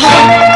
heart.